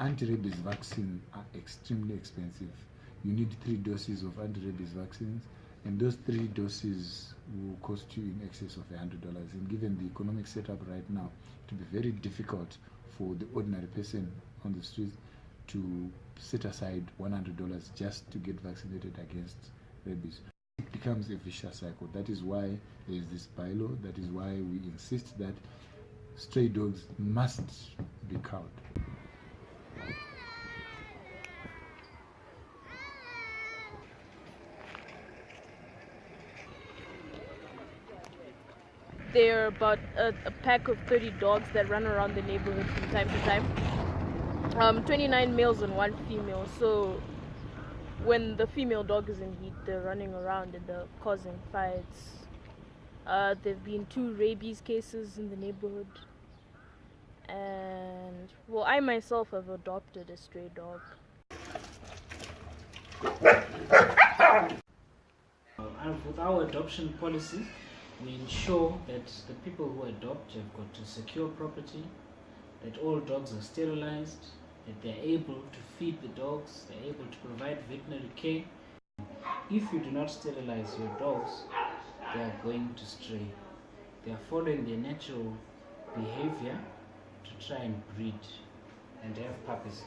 Anti-rabies vaccine are extremely expensive. You need three doses of anti-rabies vaccines and those three doses will cost you in excess of $100 and given the economic setup right now it will be very difficult for the ordinary person on the street to set aside $100 just to get vaccinated against rabies becomes a vicious cycle that is why there is this bylaw that is why we insist that stray dogs must be cowed There are about a, a, pack of 30 dogs that run around the neighborhood from time to time. Um, 29 males and one female. So when the female dog is in heat, they're running around and they're causing fights. Uh, there have been two rabies cases in the neighborhood. And, well, I myself have adopted a stray dog. And with our adoption policy, we ensure that the people who adopt have got to secure property, that all dogs are sterilized, that they're able to feed the dogs, they're able to provide veterinary care. If you do not sterilize your dogs, they are going to stray. They are following their natural behavior to try and breed and have puppies.